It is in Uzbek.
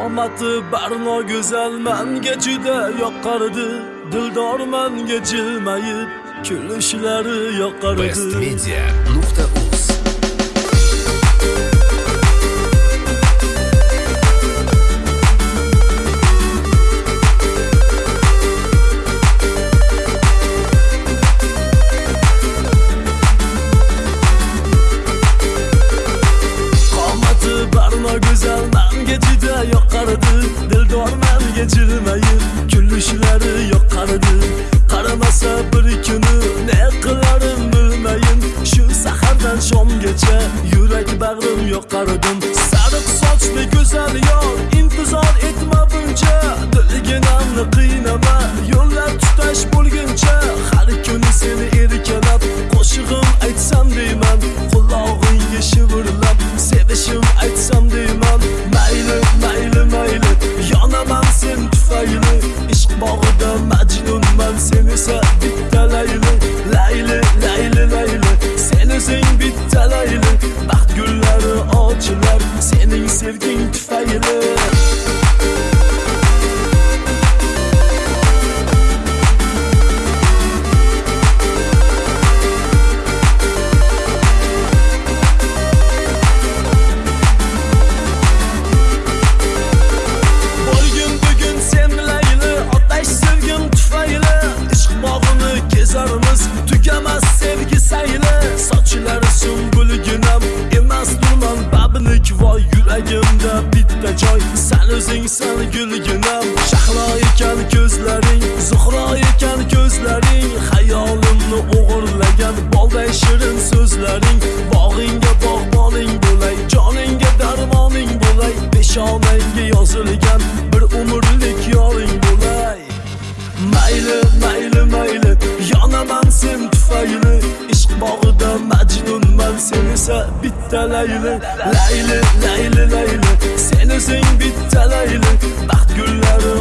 Qomati barno go'zal man gechida yoqqardi dildorman gechilmayib kulishlari yoqqardi bestmedia nuqta uz. Barno go'zal menga juda yoqardi dildor menga kulishlari yoqardi qaramasa bir kuni ne qilarim bilmayin shu sahardan shomgacha yurak bag'rim yoqardim sariq sochli go'zal bitta joy Sen o'zingsan gulginam Shahlo ekan ko'zlaring Zuhro ekan ko'zlaring. Xayolimni o'g'irlagan Bolday shirin so'zlaring. Bog'ingga bog'boning bo'lay Joningga darmoning bo'lay. Peshonangga yozilgan Bir umrlik yoring bo'lay. Mayli, mayli, mayli Yonaman sen tufayli. Ishq bog'ida majnunman Sen esa bitta layli. Layli, layli, layli edesin bitta layli baxt gullari